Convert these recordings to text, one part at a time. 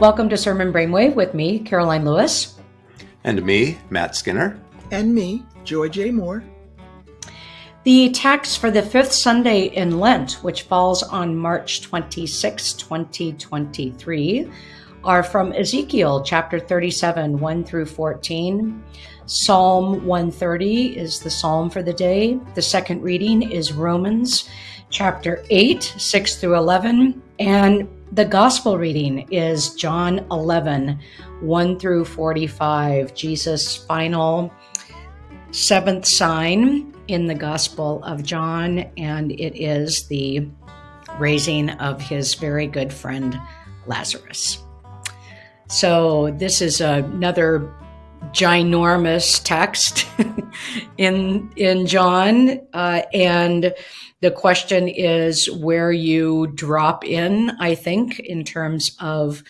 Welcome to Sermon Brainwave with me, Karoline Lewis. And me, Matt Skinner. And me, Joy J. Moore. The text for the fifth Sunday in Lent, which falls on March 26, 2023, are from Ezekiel chapter 37, 1 through 14. Psalm 130 is the psalm for the day. The second reading is Romans chapter 8, 6 through 11. And the gospel reading is John 11, 1 through 45, Jesus' final seventh sign in the Gospel of John, and it is the raising of his very good friend Lazarus. So, this is another ginormous text in in John, uh, and the question is where you drop in. I think in terms of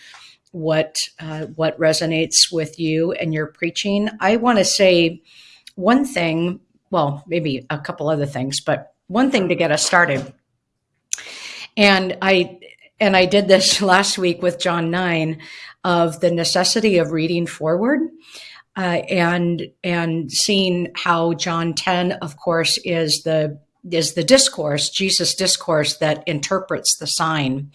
what uh, what resonates with you and your preaching. I want to say one thing, well, maybe a couple other things, but one thing to get us started. And I and I did this last week with John 9 of the necessity of reading forward. Uh, and and seeing how John 10 of course is the is the discourse Jesus discourse that interprets the sign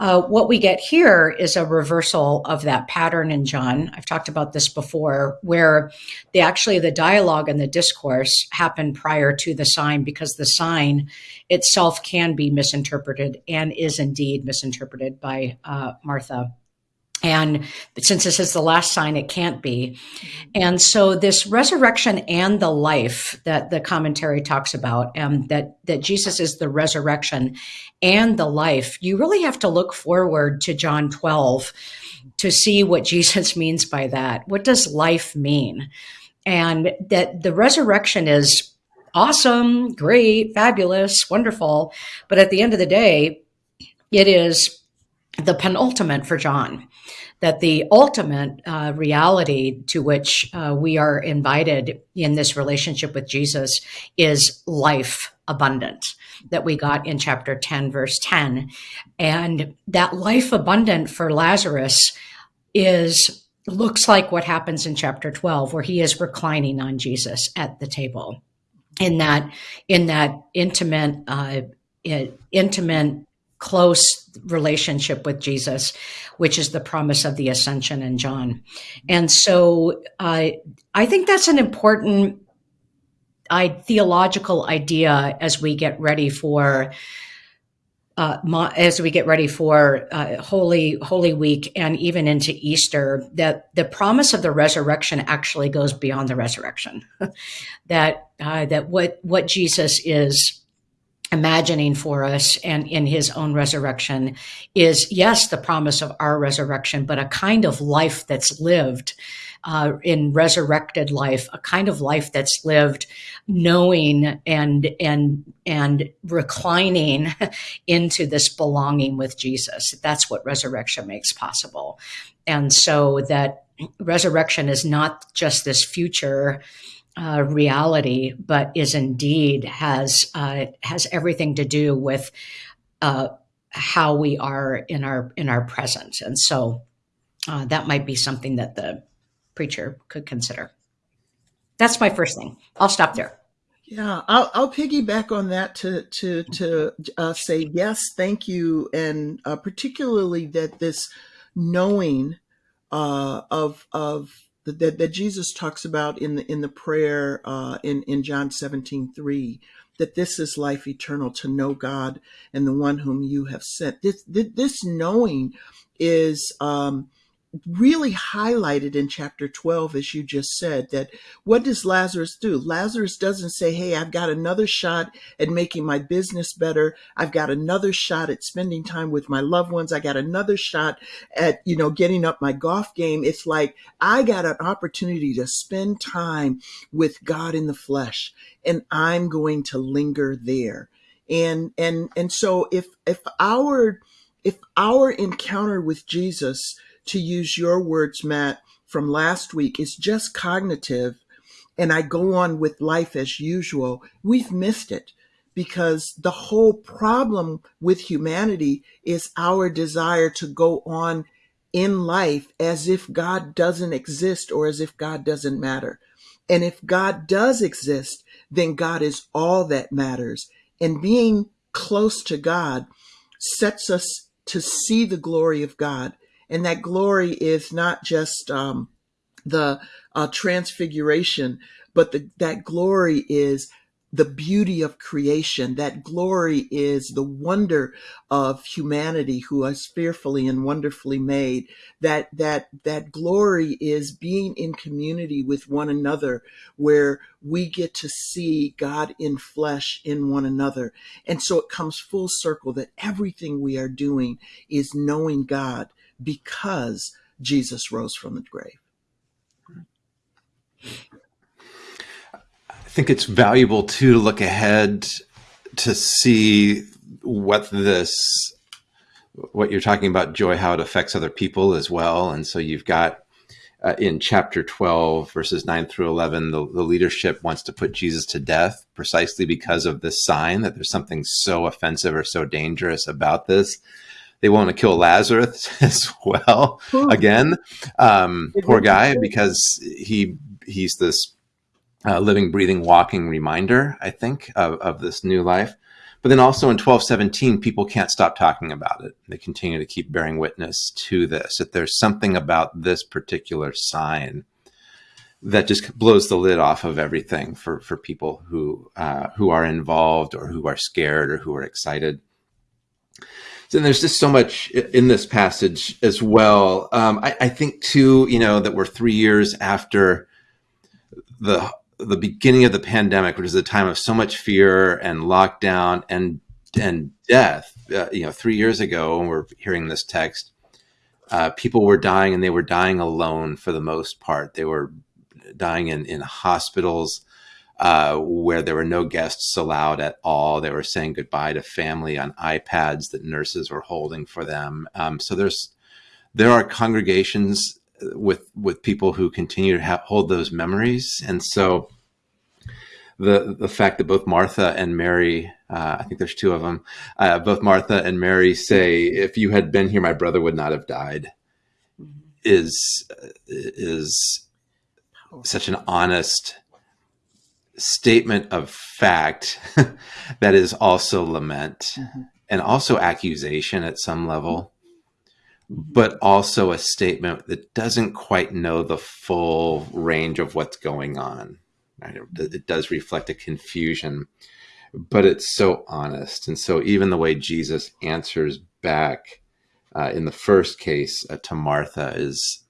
uh, what we get here is a reversal of that pattern in John. I've talked about this before, where the actually the dialogue and the discourse happen prior to the sign because the sign itself can be misinterpreted and is indeed misinterpreted by uh, Martha. And since this is the last sign, it can't be. And so this resurrection and the life that the commentary talks about, and um, that, that Jesus is the resurrection and the life, you really have to look forward to John 12 to see what Jesus means by that. What does life mean? And that the resurrection is awesome, great, fabulous, wonderful. But at the end of the day, it is the penultimate for John that the ultimate uh, reality to which uh, we are invited in this relationship with Jesus is life abundant that we got in chapter 10, verse 10. And that life abundant for Lazarus is looks like what happens in chapter 12 where he is reclining on Jesus at the table in that in that intimate uh, intimate close relationship with Jesus, which is the promise of the ascension in John. And so uh, I think that's an important I, theological idea as we get ready for. Uh, as we get ready for uh, Holy Holy Week and even into Easter, that the promise of the resurrection actually goes beyond the resurrection. that uh, that what what Jesus is imagining for us and in his own resurrection is yes the promise of our resurrection but a kind of life that's lived uh, in resurrected life a kind of life that's lived knowing and and and reclining into this belonging with jesus. That's what resurrection makes possible. And so that resurrection is not just this future uh, reality, but is indeed has uh, has everything to do with uh, how we are in our in our present, and so uh, that might be something that the preacher could consider. That's my first thing. I'll stop there. Yeah, I'll, I'll piggyback on that to to to uh, say yes, thank you, and uh, particularly that this knowing of of that, that Jesus talks about in the in the prayer uh, in in John 17, 3, that this is life eternal to know God and the one whom you have sent. This this knowing is um, really highlighted in chapter 12, as you just said, that what does Lazarus do? Lazarus doesn't say, Hey, I've got another shot at making my business better. I've got another shot at spending time with my loved ones. I got another shot at, you know, getting up my golf game. It's like, I got an opportunity to spend time with God in the flesh and I'm going to linger there. And, and, and so if, if our, if our encounter with Jesus to use your words, Matt, from last week, is just cognitive and I go on with life as usual, we've missed it because the whole problem with humanity is our desire to go on in life as if God doesn't exist or as if God doesn't matter. And if God does exist, then God is all that matters. And being close to God sets us to see the glory of God. And that glory is not just um, the uh, transfiguration, but the, that glory is the beauty of creation. That glory is the wonder of humanity who is fearfully and wonderfully made. That, that, that glory is being in community with one another where we get to see God in flesh in one another. And so it comes full circle that everything we are doing is knowing God because Jesus rose from the grave. I think it's valuable too to look ahead to see what this what you're talking about joy how it affects other people as well and so you've got uh, in chapter 12 verses 9 through 11 the, the leadership wants to put jesus to death precisely because of this sign that there's something so offensive or so dangerous about this they want to kill lazarus as well again um, poor guy because he he's this uh, living, breathing, walking reminder, I think, of, of this new life. But then also in 1217, people can't stop talking about it. They continue to keep bearing witness to this, that there's something about this particular sign that just blows the lid off of everything for, for people who, uh, who are involved or who are scared or who are excited. So there's just so much in this passage as well. Um, I, I think too, you know, that we're three years after the the beginning of the pandemic, which is a time of so much fear and lockdown and and death. Uh, you know, three years ago, when we're hearing this text, uh, people were dying, and they were dying alone for the most part. They were dying in in hospitals uh, where there were no guests allowed at all. They were saying goodbye to family on iPads that nurses were holding for them. Um, so there's there are congregations with with people who continue to ha- hold those memories, and so the the fact that both Martha and Mary, uh, I think there's two of them, uh, both Martha and Mary say, "If you had been here, my brother would not have died," mm-hmm. is is such an honest statement of fact that is also lament mm-hmm. and also accusation at some level but also a statement that doesn't quite know the full range of what's going on. It does reflect a confusion, but it's so honest. And so, even the way Jesus answers back uh, in the first case uh, to Martha is,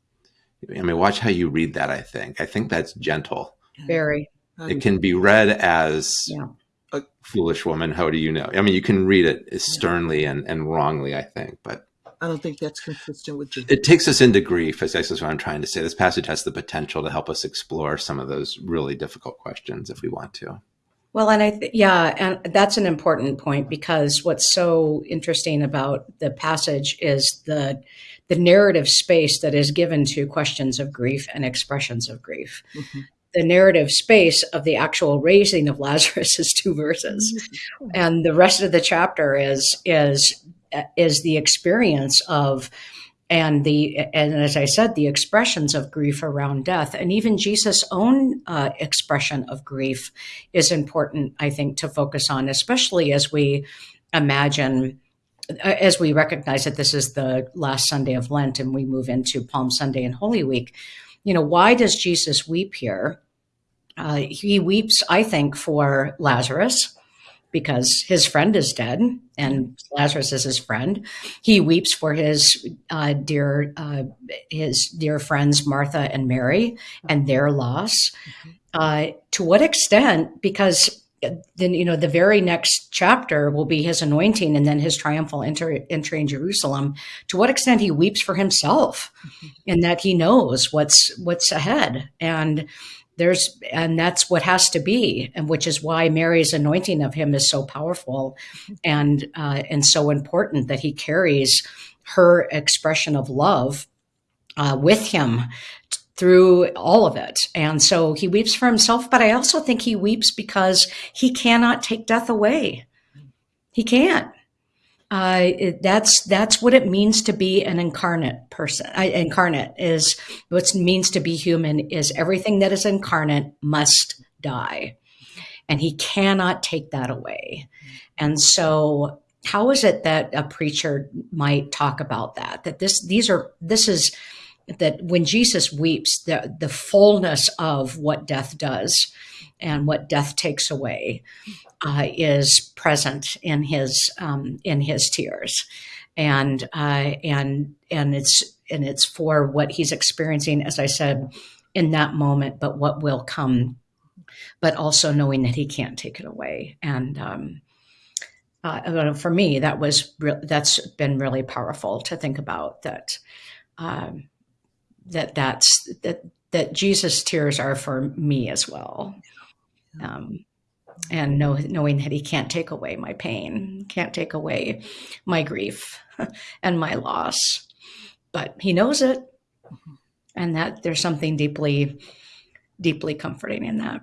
I mean, watch how you read that. I think. I think that's gentle. Very. It can be read as yeah. a foolish woman. How do you know? I mean, you can read it sternly and, and wrongly, I think, but I don't think that's consistent with Jesus. It takes us into grief, as I is what I'm trying to say. This passage has the potential to help us explore some of those really difficult questions if we want to. Well, and I, th- yeah, and that's an important point because what's so interesting about the passage is the the narrative space that is given to questions of grief and expressions of grief. Mm-hmm. The narrative space of the actual raising of Lazarus is two verses, mm-hmm. and the rest of the chapter is is is the experience of and the and as i said the expressions of grief around death. And even jesus own uh, expression of grief is important i think to focus on especially as we imagine uh, as we recognize that this is the last sunday of lent and we move into palm sunday and holy week. You know why does jesus weep here uh, he weeps i think for lazarus because his friend is dead and Lazarus is his friend. He weeps for his uh, dear uh, his dear friends Martha and Mary and their loss. Uh, to what extent? Because then you know the very next chapter will be his anointing and then his triumphal entry, entry in Jerusalem. To what extent he weeps for himself, mm-hmm. in that he knows what's what's ahead and there's and that's what has to be and which is why mary's anointing of him is so powerful and uh, and so important that he carries her expression of love uh, with him through all of it. And so he weeps for himself but i also think he weeps because he cannot take death away. He can't That's that's what it means to be an incarnate person. I, incarnate is what it means to be human. Is everything that is incarnate must die, and he cannot take that away. And so, how is it that a preacher might talk about that? That this these are this is that when Jesus weeps, the the fullness of what death does and what death takes away uh, is present in his um, in his tears, and uh, and and it's and it's for what he's experiencing, as I said, in that moment, but what will come, but also knowing that he can't take it away, and um, uh, for me, that was that's been really powerful to think about that. Um, that that's that that Jesus' tears are for me as well. Um, and know, knowing that he can't take away my pain, can't take away my grief and my loss, but he knows it, and that there's something deeply, deeply comforting in that.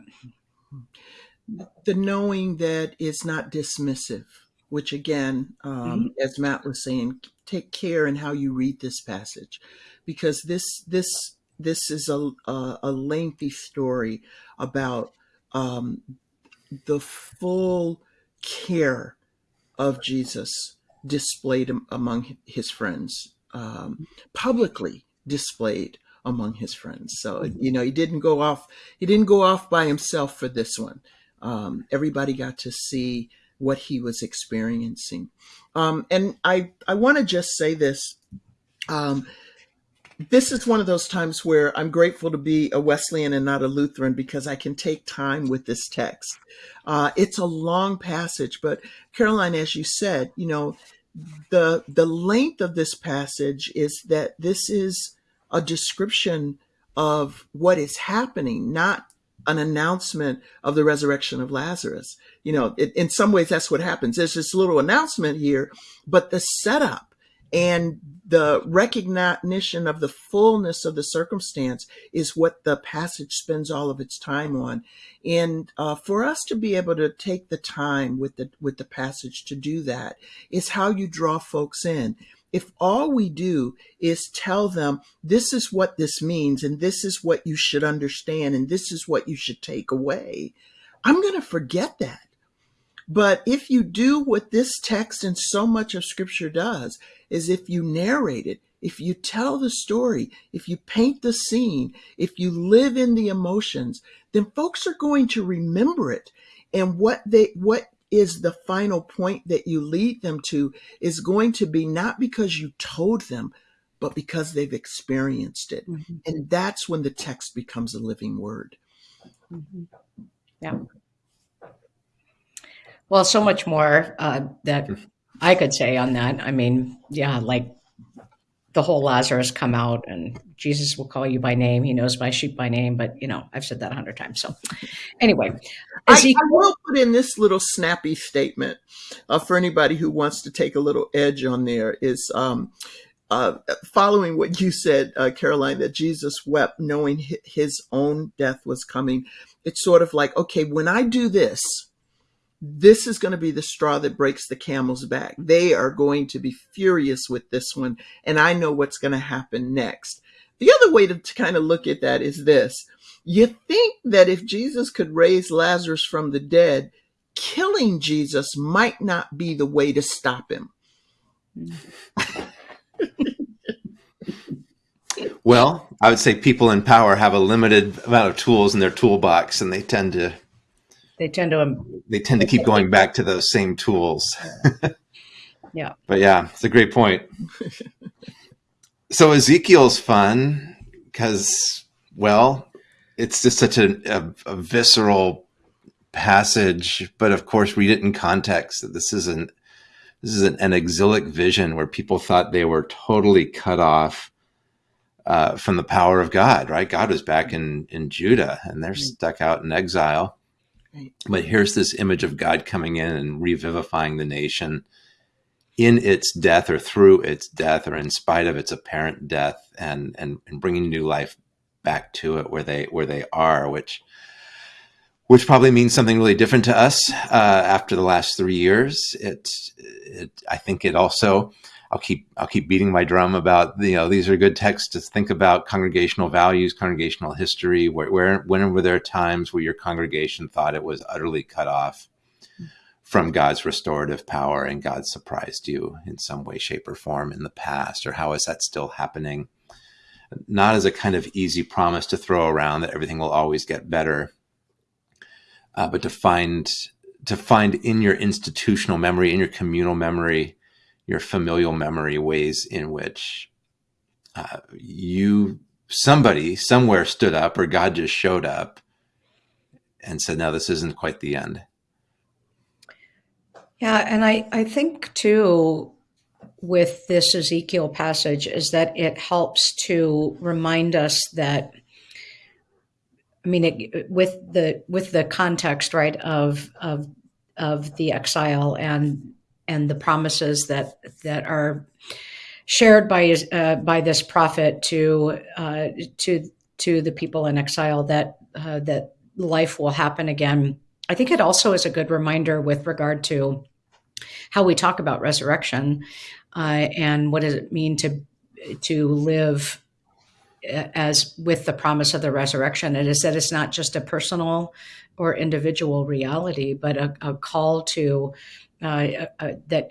The knowing that it's not dismissive, which again, um, mm-hmm. as Matt was saying, take care in how you read this passage, because this this this is a a, a lengthy story about um, the full care of Jesus displayed among his friends, um, publicly displayed among his friends. So you know, he didn't go off. He didn't go off by himself for this one. Um, everybody got to see what he was experiencing. Um, and I I want to just say this. This is one of those times where I'm grateful to be a Wesleyan and not a Lutheran because I can take time with this text. Uh, it's a long passage, but Karoline, as you said, you know, the the length of this passage is that this is a description of what is happening, not an announcement of the resurrection of Lazarus. You know, it, in some ways, that's what happens. There's this little announcement here, but the setup and the recognition of the fullness of the circumstance is what the passage spends all of its time on. And uh, for us to be able to take the time with the with the passage to do that is how you draw folks in. If all we do is tell them this is what this means and this is what you should understand and this is what you should take away, I'm going to forget that. But if you do what this text and so much of scripture does, is if you narrate it, if you tell the story, if you paint the scene, if you live in the emotions, then folks are going to remember it. And what they, what is the final point that you lead them to is going to be not because you told them, but because they've experienced it. Mm-hmm. And that's when the text becomes a living word. Mm-hmm. Yeah. Well, so much more uh, that I could say on that. I mean, yeah, like the whole Lazarus come out and Jesus will call you by name. He knows my sheep by name, but you know, I've said that a hundred times. So anyway, I, I, will put in this little snappy statement uh, for anybody who wants to take a little edge on there is, um, uh, following what you said, uh, Karoline, that Jesus wept knowing his own death was coming. It's sort of like, okay, when I do this, this is going to be the straw that breaks the camel's back. They are going to be furious with this one, and I know what's going to happen next. The other way to, to kind of look at that is this. You think that if Jesus could raise Lazarus from the dead, killing Jesus might not be the way to stop him. well, I would say people in power have a limited amount of tools in their toolbox, and they tend to they tend to um, they tend to keep going back to those same tools. yeah. But yeah, it's a great point. so Ezekiel's fun because well, it's just such a, a, a, visceral passage, but of course read it in context that this isn't this is an, an exilic vision where people thought they were totally cut off uh, from the power of God, right? God was back in, in Judah and they're mm. stuck out in exile. But here's this image of God coming in and revivifying the nation in its death or through its death or in spite of its apparent death and, and, and bringing new life back to it where they, where they are, which, which probably means something really different to us uh, after the last three years. It, it, I think it also. I'll keep I'll keep beating my drum about you know these are good texts to think about congregational values, congregational history. Where, where when were there times where your congregation thought it was utterly cut off from God's restorative power and God surprised you in some way, shape, or form in the past, or how is that still happening? Not as a kind of easy promise to throw around that everything will always get better, uh, but to find to find in your institutional memory, in your communal memory, your familial memory, ways in which uh, you somebody somewhere stood up or God just showed up and said, "No, this isn't quite the end." Yeah, and I I think too with this Ezekiel passage is that it helps to remind us that I mean, it, with the with the context, right, of of of the exile and and the promises that that are shared by uh, by this prophet to uh, to to the people in exile that uh, that life will happen again. I think it also is a good reminder with regard to how we talk about resurrection uh, and what does it mean to to live as with the promise of the resurrection. It is that it's not just a personal or individual reality, but a, a call to uh, uh, that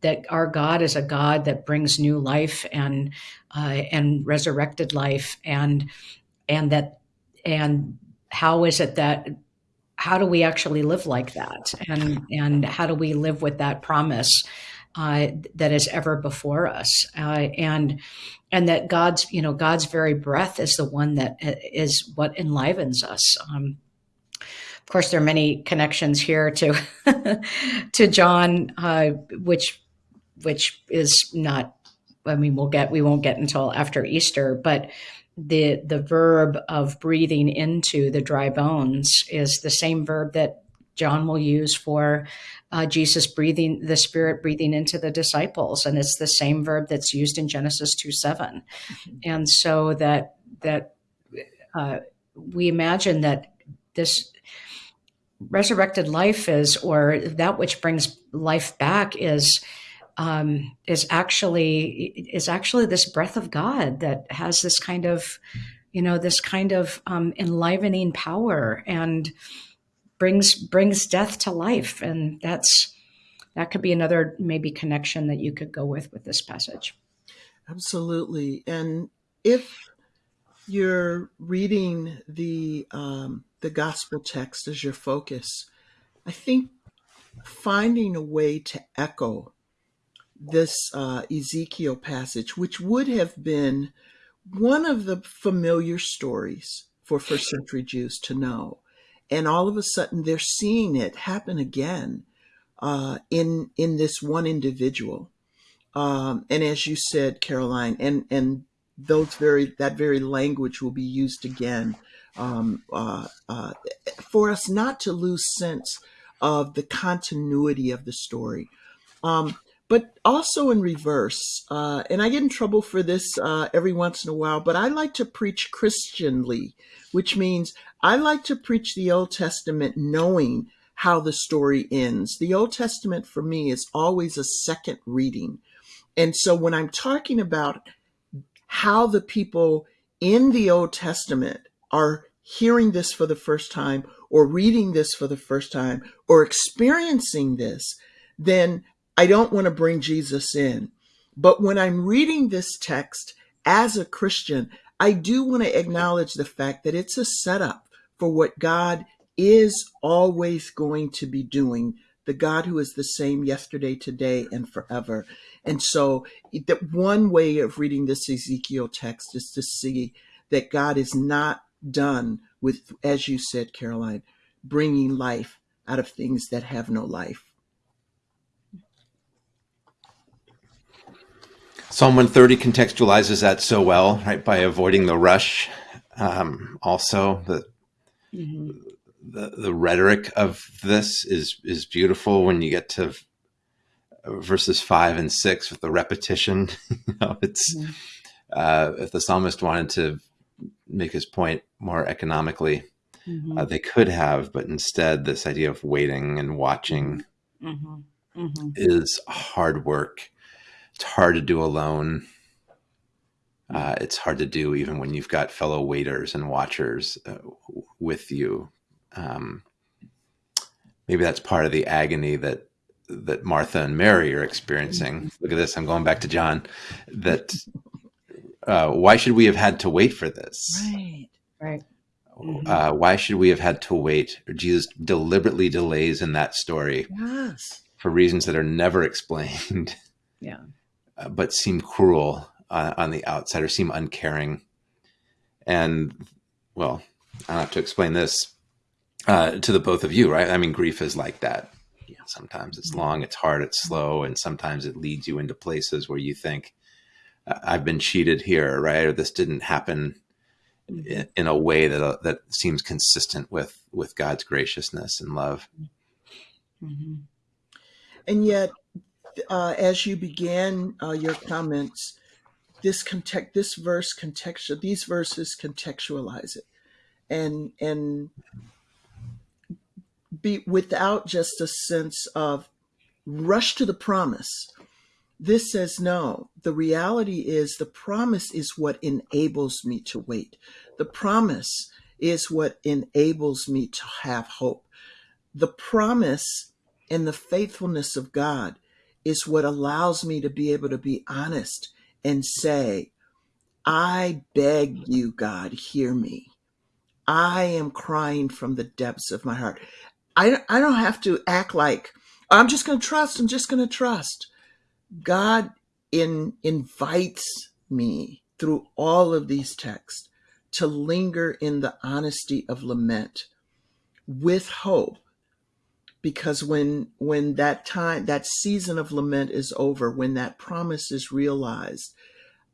that our God is a God that brings new life and uh, and resurrected life, and and that and how is it that how do we actually live like that, and and how do we live with that promise? Uh, that is ever before us, uh, and and that God's you know God's very breath is the one that uh, what enlivens us. Um, of course, there are many connections here to to John, uh, which which is not. I mean, we'll get we won't get until after Easter, but the the verb of breathing into the dry bones is the same verb that John will use for uh, Jesus breathing the Spirit breathing into the disciples, and it's the same verb that's used in Genesis two 7 mm-hmm. and so that that uh, we imagine that this resurrected life is, or that which brings life back is. Um, is actually is actually this breath of God that has this kind of, you know, this kind of um, enlivening power, and brings brings death to life and that's that could be another maybe connection that you could go with with this passage absolutely and if you're reading the um, the gospel text as your focus i think finding a way to echo this uh, ezekiel passage which would have been one of the familiar stories for first century jews to know and all of a sudden they're seeing it happen again uh, in in this one individual. Um, and as you said, Karoline, and and those very that very language will be used again um, uh, uh, for us not to lose sense of the continuity of the story. Um, but also in reverse. Uh, and I get in trouble for this uh, every once in a while, but I like to preach Christianly, which means I like to preach the Old Testament knowing how the story ends. The Old Testament for me is always a second reading. And so when I'm talking about how the people in the Old Testament are hearing this for the first time or reading this for the first time or experiencing this, then I don't want to bring Jesus in. But when I'm reading this text as a Christian, I do want to acknowledge the fact that it's a setup for what God is always going to be doing, the God who is the same yesterday, today, and forever. And so, that one way of reading this Ezekiel text is to see that God is not done with, as you said, Karoline, bringing life out of things that have no life. Psalm 130 contextualizes that so well, right? By avoiding the rush. Um, also, the, mm-hmm. the the rhetoric of this is is beautiful when you get to verses five and six with the repetition. you know, it's mm-hmm. uh, if the psalmist wanted to make his point more economically, uh, they could have, but instead, this idea of waiting and watching Mm-hmm. Mm-hmm. is hard work. It's hard to do alone. Uh, it's hard to do even when you've got fellow waiters and watchers uh, with you. Um, maybe that's part of the agony that that Martha and Mary are experiencing. Look at this. I'm going back to John. That uh, why should we have had to wait for this? Right. Right. Mhm. Uh, why should we have had to wait? Jesus deliberately delays in that story Yes. for reasons that are never explained, Yeah. uh, but seem cruel uh, on the outside or seem uncaring. And well, I don't have to explain this uh, to the both of you, right? I mean, grief is like that. Yeah. Sometimes it's long, it's hard, it's slow, and sometimes it leads you into places where you think, "I- "I've been cheated here," right? Or this didn't happen in, in a way that uh, that seems consistent with with God's graciousness and love. Mm-hmm. And yet, uh, as you began uh, your comments, this context, this verse contextual, these verses contextualize it, and and be without just a sense of rush to the promise. This says no. The reality is the promise is what enables me to wait. The promise is what enables me to have hope. The promise and the faithfulness of God is what allows me to be able to be honest and say, I beg you, God, hear me. I am crying from the depths of my heart. I, I don't have to act like I'm just going to trust. I'm just going to trust. God in, invites me through all of these texts to linger in the honesty of lament with hope. Because when when that time that season of lament is over when that promise is realized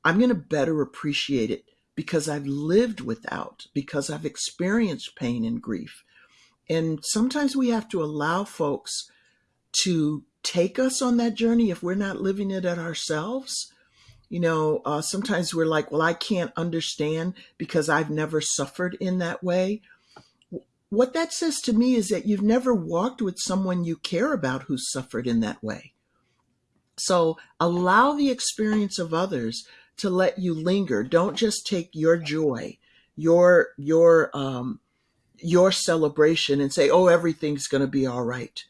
i'm going to better appreciate it because i've lived without because i've experienced pain and grief. And sometimes we have to allow folks to take us on that journey if we're not living it at ourselves you know uh, sometimes we're like well i can't understand because i've never suffered in that way what that says to me is that you've never walked with someone you care about who suffered in that way. So allow the experience of others to let you linger. Don't just take your joy, your your um, your celebration, and say, "Oh, everything's going to be all right."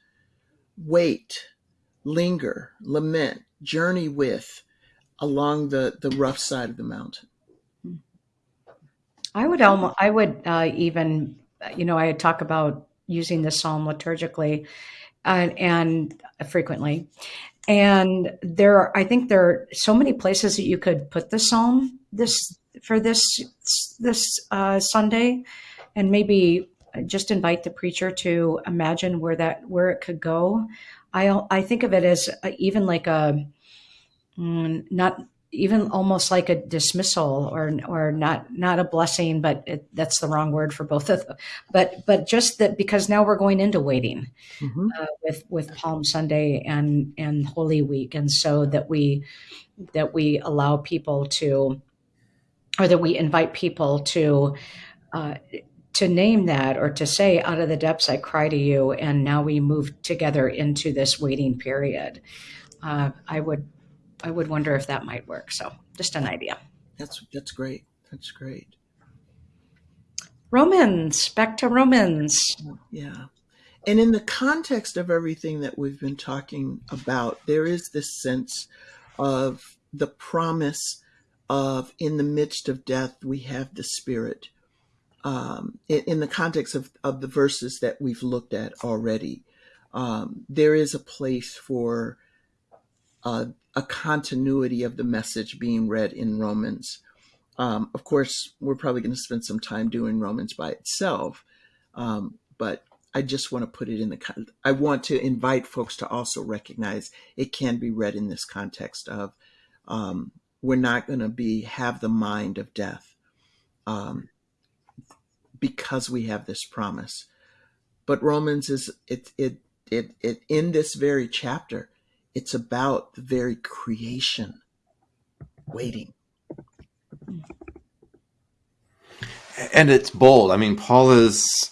Wait, linger, lament, journey with along the the rough side of the mountain. I would almost, I would uh, even, you know, I talk about using the psalm liturgically uh, and frequently. And there, are, I think there are so many places that you could put the psalm this for this this uh, Sunday, and maybe just invite the preacher to imagine where that where it could go. I I think of it as even like a mm, not even almost like a dismissal or or not not a blessing but it, that's the wrong word for both of them but but just that because now we're going into waiting Mhm. uh, with with palm sunday and and holy week and so that we that we allow people to or that we invite people to uh, to name that or to say out of the depths i cry to you and now we move together into this waiting period uh, i would I would wonder if that might work. So, just an idea. That's that's great. That's great. Romans, back to Romans. Yeah. And in the context of everything that we've been talking about, there is this sense of the promise of in the midst of death, we have the Spirit. Um, in, in the context of, of the verses that we've looked at already, um, there is a place for uh, a continuity of the message being read in Romans. Um, of course, we're probably going to spend some time doing Romans by itself, um, but I just want to put it in the. I want to invite folks to also recognize it can be read in this context of um, we're not going to be have the mind of death um, because we have this promise. But Romans is it it it it in this very chapter, it's about the very creation waiting. and it's bold. I mean, Paul is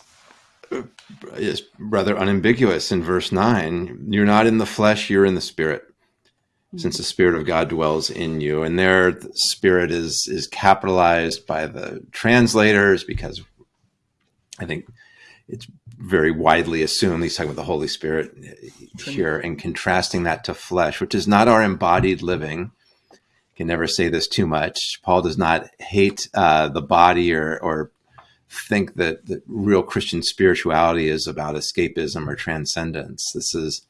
is rather unambiguous in verse nine. You're not in the flesh; you're in the spirit, since the spirit of God dwells in you. And there, the spirit is is capitalized by the translators because I think it's very widely assumed he's talking about the Holy Spirit here and contrasting that to flesh, which is not our embodied living. Can never say this too much. Paul does not hate uh, the body or, or think that, that real Christian spirituality is about escapism or transcendence. This is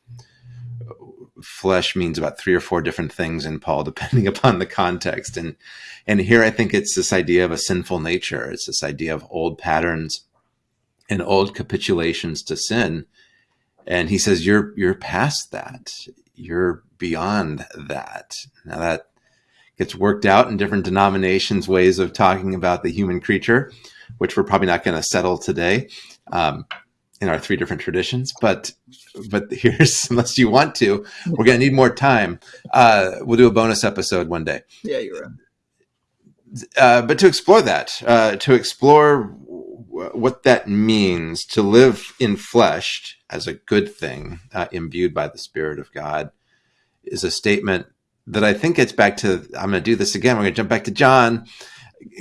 flesh means about three or four different things in Paul, depending upon the context. And and here I think it's this idea of a sinful nature. It's this idea of old patterns and old capitulations to sin. And he says, You're you're past that. You're beyond that. Now that gets worked out in different denominations, ways of talking about the human creature, which we're probably not going to settle today um, in our three different traditions. But but here's unless you want to, we're going to need more time. Uh, we'll do a bonus episode one day. Yeah, you're right. Uh, but to explore that, uh, to explore what that means to live in flesh as a good thing, uh, imbued by the Spirit of God, is a statement that I think gets back to. I'm going to do this again. We're going to jump back to John.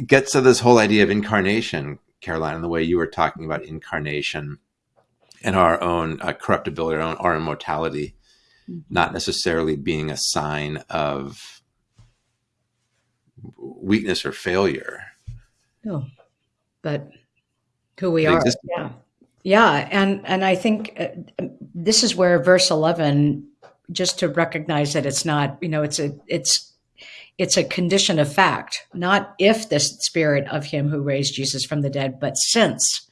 Gets to this whole idea of incarnation, Karoline, and the way you were talking about incarnation and our own uh, corruptibility, our own our immortality, mm-hmm. not necessarily being a sign of weakness or failure. No, but who we are. Yeah. Yeah. And, and I think uh, this is where verse 11, just to recognize that it's not, you know, it's a, it's, it's a condition of fact, not if the spirit of him who raised Jesus from the dead, but since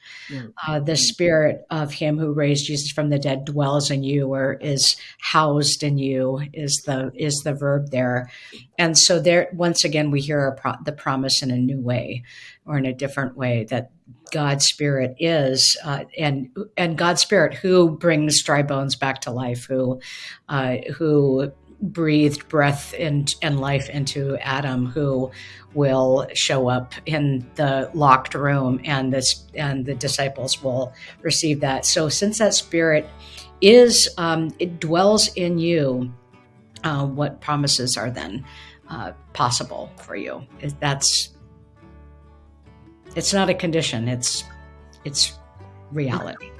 uh, the spirit of him who raised Jesus from the dead dwells in you or is housed in you is the is the verb there. And so there once again we hear pro- the promise in a new way or in a different way that God's spirit is, uh, and and God's spirit who brings dry bones back to life, who uh, who breathed breath and, and life into Adam, who will show up in the locked room, and this and the disciples will receive that. So, since that spirit is um, it dwells in you, uh, what promises are then uh, possible for you? That's it's not a condition. It's it's reality.